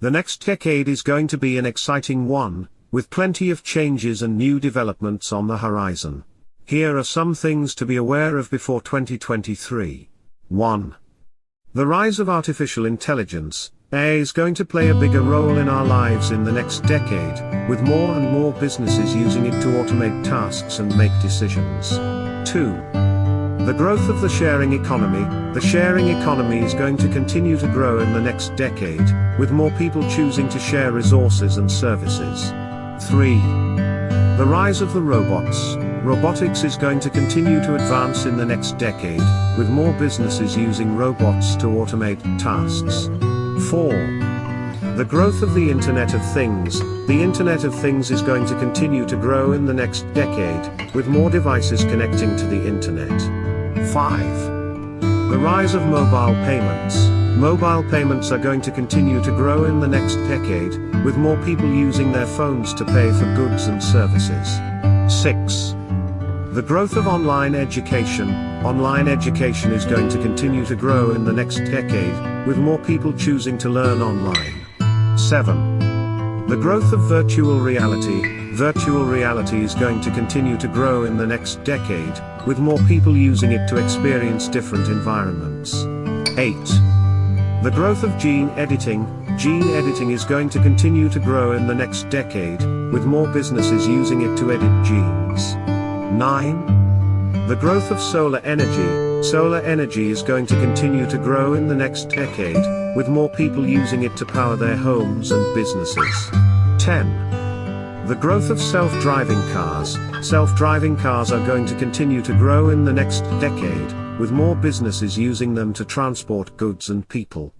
The next decade is going to be an exciting one, with plenty of changes and new developments on the horizon. Here are some things to be aware of before 2023. 1. The rise of artificial intelligence, AI is going to play a bigger role in our lives in the next decade, with more and more businesses using it to automate tasks and make decisions. 2. The growth of the sharing economy, the sharing economy is going to continue to grow in the next decade, with more people choosing to share resources and services. 3. The rise of the robots, robotics is going to continue to advance in the next decade, with more businesses using robots to automate tasks. 4. The growth of the Internet of Things, the Internet of Things is going to continue to grow in the next decade, with more devices connecting to the Internet. 5. The rise of mobile payments, mobile payments are going to continue to grow in the next decade, with more people using their phones to pay for goods and services. 6. The growth of online education, online education is going to continue to grow in the next decade, with more people choosing to learn online. 7. The growth of virtual reality, virtual reality is going to continue to grow in the next decade, with more people using it to experience different environments. 8. The growth of gene editing, gene editing is going to continue to grow in the next decade, with more businesses using it to edit genes. 9. The growth of solar energy, solar energy is going to continue to grow in the next decade, with more people using it to power their homes and businesses. 10. The growth of self-driving cars, self-driving cars are going to continue to grow in the next decade, with more businesses using them to transport goods and people.